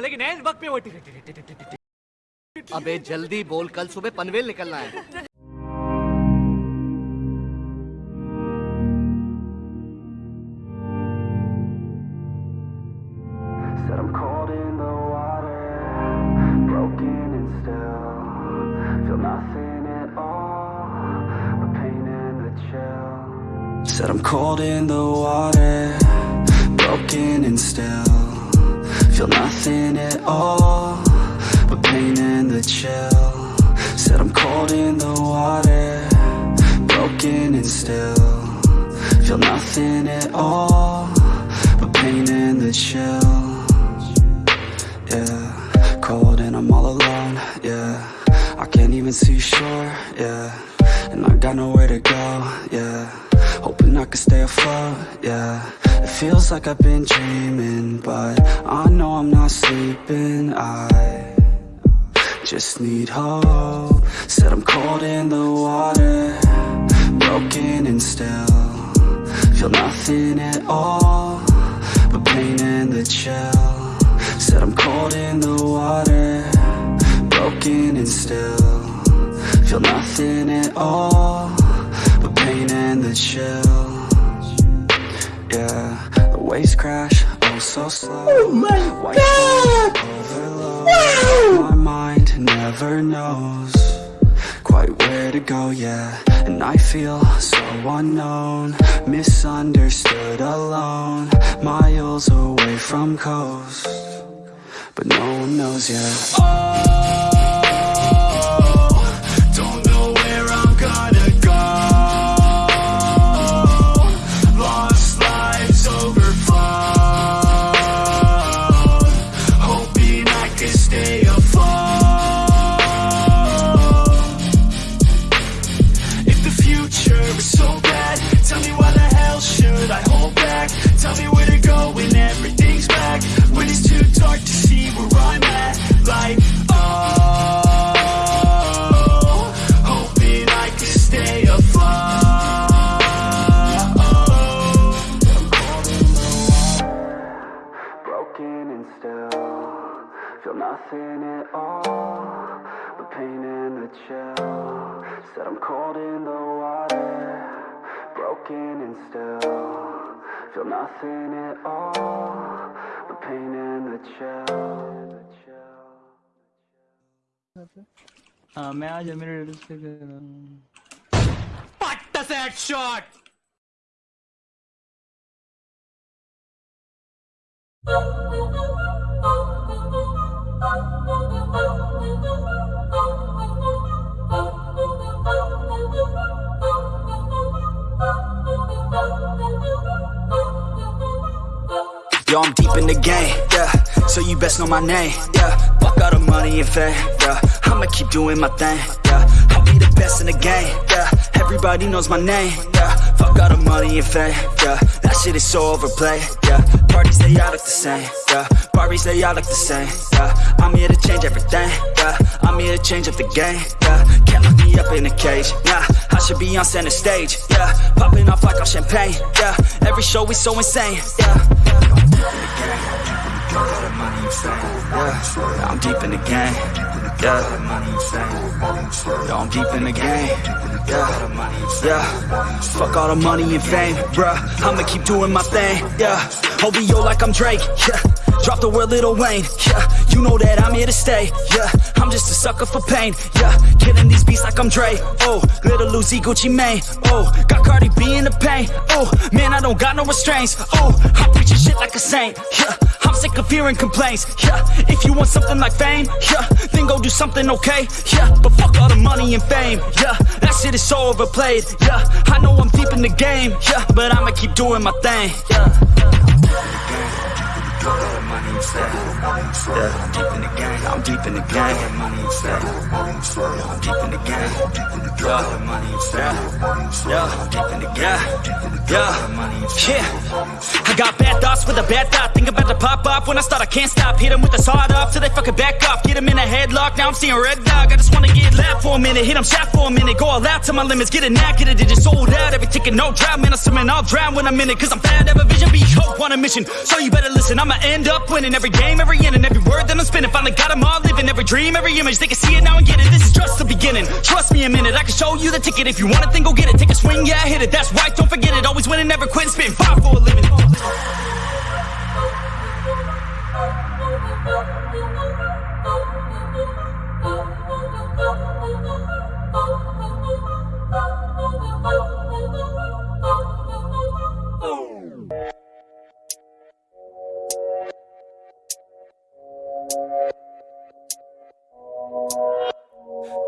लेकिन वक्त पे वो अबे जल्दी बोल कल सुबह पनवेल निकलना है feel nothing at all but pain and the chill. Said I'm cold in the water, broken and still. Feel nothing at all but pain and the chill. Yeah Cold and I'm all alone, yeah. I can't even see shore, yeah. And I got nowhere to go, yeah Hoping I can stay afloat, yeah. It feels like I've been dreaming But I know I'm not sleeping, I just need hope. Said I'm cold in the water Broken and still. Feel nothing at all But pain and the chill. Said I'm cold in the water Broken and still. Feel nothing at all pain and the chill. Yeah, the waves crash Oh so slow. Oh my White god! Overload My mind never knows Quite where to go, yeah. And I feel so unknown Misunderstood alone. Miles away from coast but no one knows yet. Oh, nothing at all. But pain and the chill. Said I'm cold in the water, broken and still. Feel nothing at all but pain and the chill. हाँ मैं आज मेरे address पे गया पट्ट से headshot Yo, I'm deep in the game, yeah. So you best know my name, yeah. Fuck all the money and fame, yeah. I'ma keep doing my thing, yeah. The best in the game, yeah. Everybody knows my name, yeah. Fuck all the money and fame, yeah. That shit is so overplayed, yeah. Parties they all look the same, yeah. Parties they all look the same, yeah. I'm here to change everything, yeah. I'm here to change up the game, yeah. Can't lock me up in a cage, nah. I should be on center stage, yeah. Popping off like I'm champagne, yeah. Every show is so insane, yeah. Yeah, I'm deep in the game. Yeah, Yo, I'm deep in the game. Yeah, yeah. Fuck all the money and fame, bruh. I'ma keep doing my thing. Yeah, OVO like I'm Drake. Yeah, drop the word Lil Wayne. Yeah, you know that I'm here to stay. Yeah, I'm just a sucker for pain. Yeah, killing these beats like I'm Dre. Oh, Lil Uzi Gucci Mane. Oh, got Cardi B in the pain. Oh, man, I don't got no restraints. Oh, I'm preaching shit like a saint. Yeah, sick of hearing complaints. Yeah, if you want something like fame, yeah, then go do something okay. Yeah, but fuck all the money and fame. Yeah, that shit is so overplayed. Yeah, I know I'm deep in the game. Yeah, but I'ma keep doing my thing. Yeah. Yeah, I'm deep in the game. I'm deep in the game. I'm deep in the game. Yeah, yeah, I'm deep in the game. Yeah, yeah. I got bad thoughts with a bad thought. Think about to pop up when I start. I can't stop. Hit 'em with the sawed off till they fucking back off. Get 'em in a headlock. Now I'm seeing red dog. I just wanna get loud for a minute. Hit 'em shot for a minute. Go all out to my limits. Get it now, get it. It just sold out. Every ticket, no drought. Man, I'm swimming. I'll drown when I'm in it. Cause I'm fat, have a vision, be hope on a mission. So you better listen. I'ma end up winning every game, every inning, every word that I'm spinning. Finally got them all living Every dream, every image. They can see it now and get it. This is just the beginning. Trust me a minute I can show you the ticket. If you want it then go get it. Take a swing, yeah hit it. That's right, don't forget it. Always winning, never quitting. Spitting fire for a living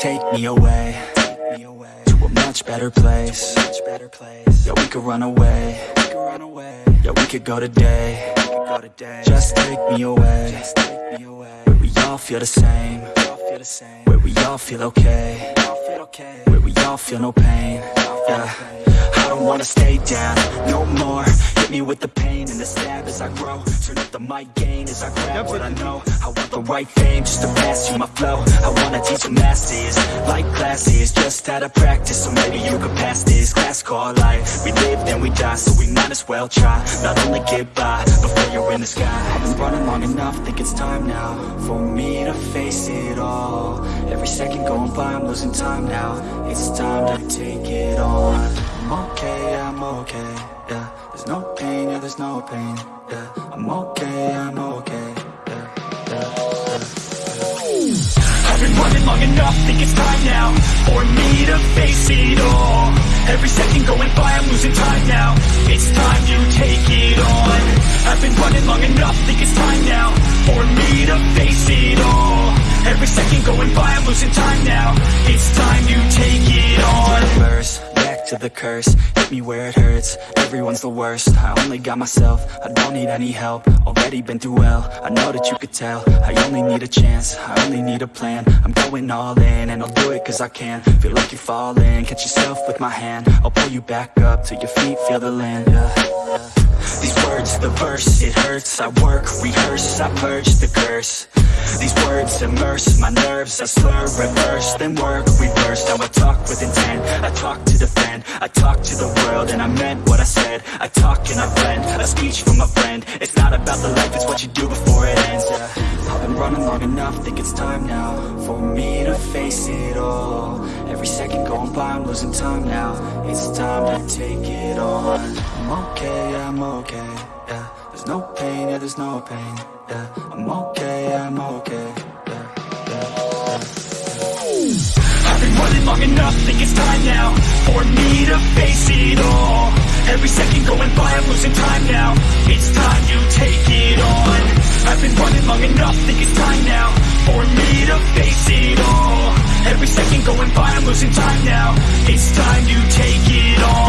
Take me away, to a much better place. Yeah, we could run away. Yeah, we could go today. Just take me away, where we all feel the same. Where we all feel okay. Where we all feel no pain. Yeah, I don't wanna stay down no more. Hit me with the pain and the stab as I grow. Turn up the mic gain as I grab what I know. I want the right fame just to pass you my flow. I wanna teach the masses like classes, just out of practice. So maybe you could pass this class called life. We live then we die, so we might as well try. Not only get by before you're in the sky. I've been running long enough, think it's time now for me to face it all. Every second going by, I'm losing time now. It's time to take it on. I'm okay, I'm okay, yeah. There's no pain, yeah, there's no pain, yeah. I'm okay, I'm okay, yeah, yeah, yeah. I've been running long enough, think it's time now For me to face it all Every second going by, I'm losing time now It's time you take it on I've been running long enough, think it's time now For me to face it all Every second going by, I'm losing time now It's time you take it on back to the curse. Hit me where it hurts, everyone's the worst. I only got myself, I don't need any help. Already been through hell, I know that you could tell. I only need a chance, I only need a plan. I'm going all in, and I'll do it cause I can. Feel like you're falling, catch yourself with my hand. I'll pull you back up, till your feet. Feel the land. Yeah. These words, the verse, it hurts. I work, rehearse, I purge the curse. These words immerse my nerves. I slur, reverse, then work, reverse. Now I talk with intent, I talk to defend I talk to the world and I meant what I said. I talk and I blend, a speech from a friend. It's not about the life, it's what you do before it ends yeah. I've been running long enough, think it's time now For me to face it all. Every second going by, I'm losing time now. It's time to take it on I'm okay, I'm okay, yeah. There's no pain, yeah, there's no pain, yeah. I'm okay, I'm okay, yeah, yeah, yeah. I've been running long enough, think it's time now For me to face it all. Every second going by, I'm losing time now. It's time you take it on. I've been running long enough, think it's time now For me to face it all. Every second going by, I'm losing time now. It's time you take it on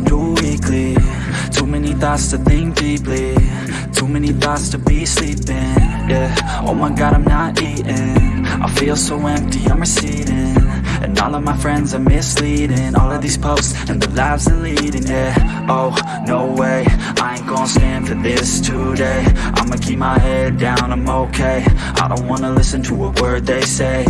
weekly Too many thoughts to think deeply. Too many thoughts to be sleeping. Yeah, oh my god I'm not eating. I feel so empty, I'm receding. And all of my friends are misleading. All of these posts and the lives they're leading Yeah, oh, no way. I ain't gonna stand for this today. I'ma keep my head down, I'm okay. I don't wanna listen to a word they say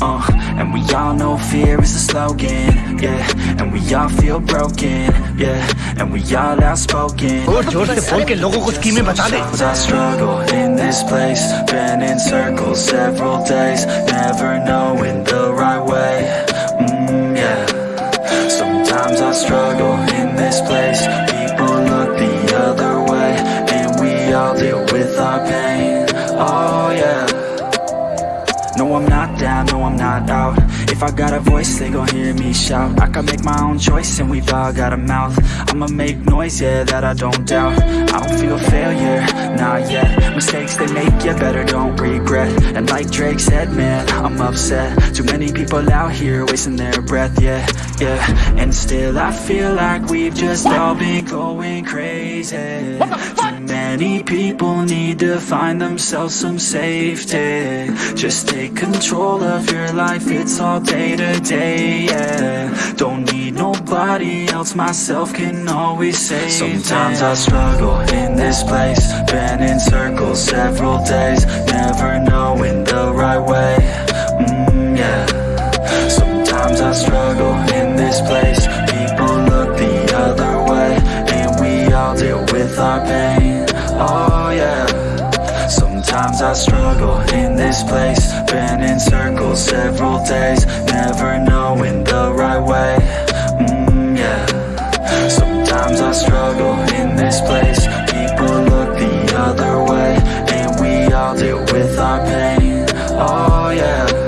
uh And we all know fear is a slogan, yeah. And we all feel broken, yeah. And we all outspoken. Oh, I struggle in this place. Been in circles several days. Never knowing the right way, mm, yeah. Sometimes I struggle in this place. People look the other way. And we all deal with our pain, oh no, I'm not out. If I got a voice, they gon' hear me shout. I can make my own choice and we've all got a mouth. I'ma make noise, yeah, that I don't doubt. I don't feel failure, not yet. Mistakes they make, yeah, better don't regret. And like Drake said, man, I'm upset. Too many people out here wasting their breath, yeah, yeah. And still I feel like we've just all been going crazy many people need to find themselves some safety. Just take control of your life, it's all day to day, yeah. Don't need nobody else, myself can always save Sometimes I struggle in this place Been in circles several days Never knowing the right way, mm, yeah. Sometimes I struggle in this place People look the other way And we all deal with our pain Oh yeah. Sometimes I struggle in this place. Been in circles several days Never knowing the right way. Mm, yeah. Sometimes I struggle in this place. People look the other way And we all deal with our pain. Oh yeah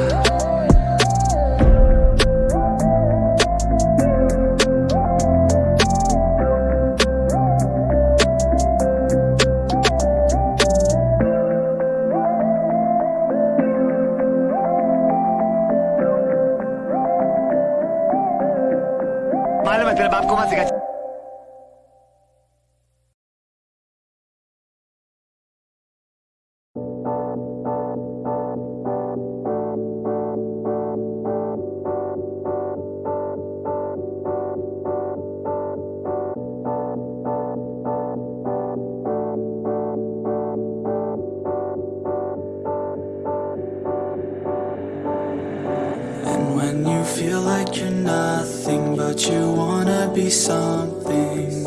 And when you feel like you're nothing but you wanna be something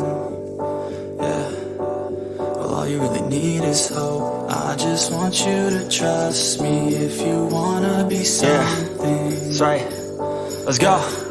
Yeah. Well all you really need is hope. I just want you to trust me If you wanna be something. That's right. Let's go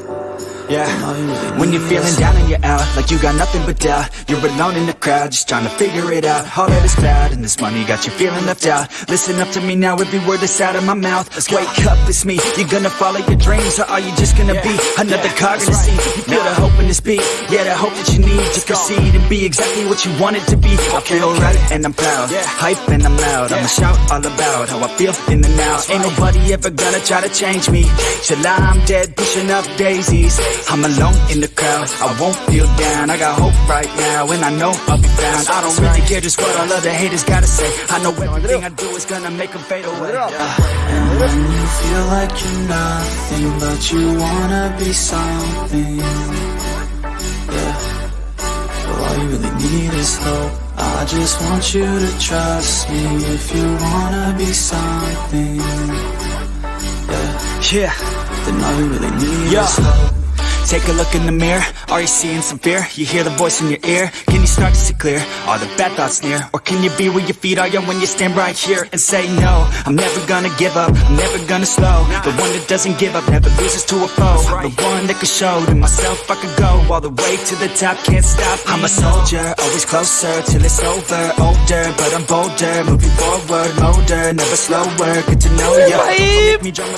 yeah, when you're feeling down and you're out Like you got nothing but doubt. You're alone in the crowd Just trying to figure it out. All that is cloud And this money got you feeling left out. Listen up to me now Every word that's out of my mouth. Let's Wake up, it's me. You're gonna follow your dreams Or are you just gonna be Another cog in the sea? You feel the hope in this beat. Yeah, the hope that you need To proceed and be exactly what you want it to be. I feel right and I'm proud. Hype and I'm loud. I'ma shout all about How I feel in the now. Ain't nobody ever gonna try to change me. Till I'm dead Pushing up daisies I'm alone in the crowd. I won't feel down. I got hope right now And I know I'll be found. I don't really care just what all other haters gotta say. I know everything I do is gonna make them fade away. Yeah. And when you feel like you're nothing But you wanna be something. Yeah. Well all you really need is hope. I just want you to trust me If you wanna be something. Yeah. Yeah. Then all you really need is hope Take a look in the mirror, are you seeing some fear? You hear the voice in your ear, can you start to see clear? Are the bad thoughts near? Or can you be where your feet are young when you stand right here and say no? I'm never gonna give up, I'm never gonna slow The one that doesn't give up, never loses to a foe The one that can show to myself I could go all the way to the top, can't stop me. I'm a soldier, always closer till it's over Older, but I'm bolder, moving forward, older, never slower Get to know you,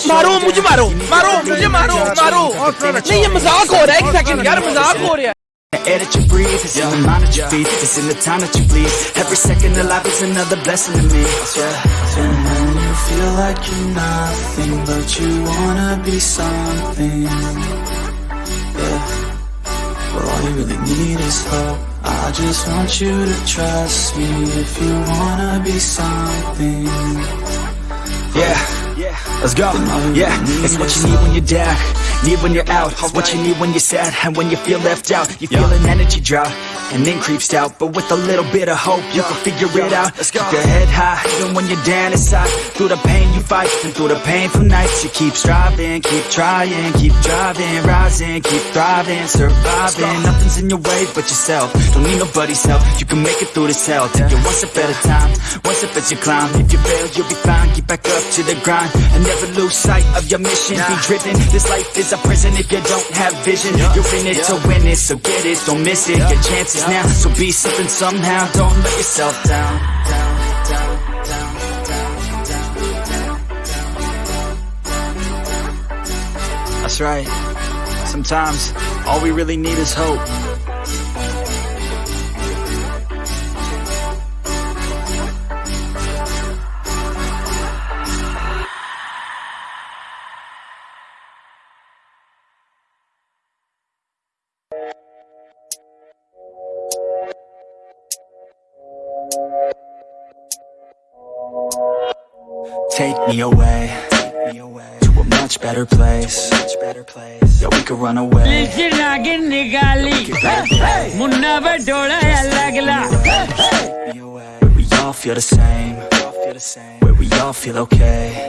Maro, me maro. Maro, shoulder maro. Maro, think that you're hardcore, det er ikke fucking hjerte, men det er hardcore, det er. The breathe, it's in the mind that you feed, it's in the time that you bleed. Every second of life is another blessing to me. Yeah. And when you feel like you're nothing, but you wanna be something. Yeah. Well, all you really need is hope. I just want you to trust me if you wanna be something. Yeah let's go. Yeah, it's what you need when you're down, need when you're out. It's what you need when you're sad and when you feel left out. You feel an energy drought and then creeps out, but with a little bit of hope, you can figure it out. let's Keep your head high, even when you're down inside. Through the pain you fight, and through the painful nights, you keep striving, keep trying, keep driving, rising, keep thriving, surviving. Nothing's in your way but yourself. Don't need nobody's help. You can make it through this hell. Take it one step at a time, one step as you climb. If you fail, you'll be fine. Get back up to the grind and never lose sight of your mission. Be driven. This life is a prison if you don't have vision. You're in it to win it, so get it, don't miss it. Your chances now, so be something somehow. Don't let yourself down. down, down, down, down, down, down. That's right. Sometimes all we really need is hope. Take me away to a much better place. Yeah, we could run away. नागिन निकाली मुन्ना पे डोला लगला Where we all feel the same. Where we all feel okay.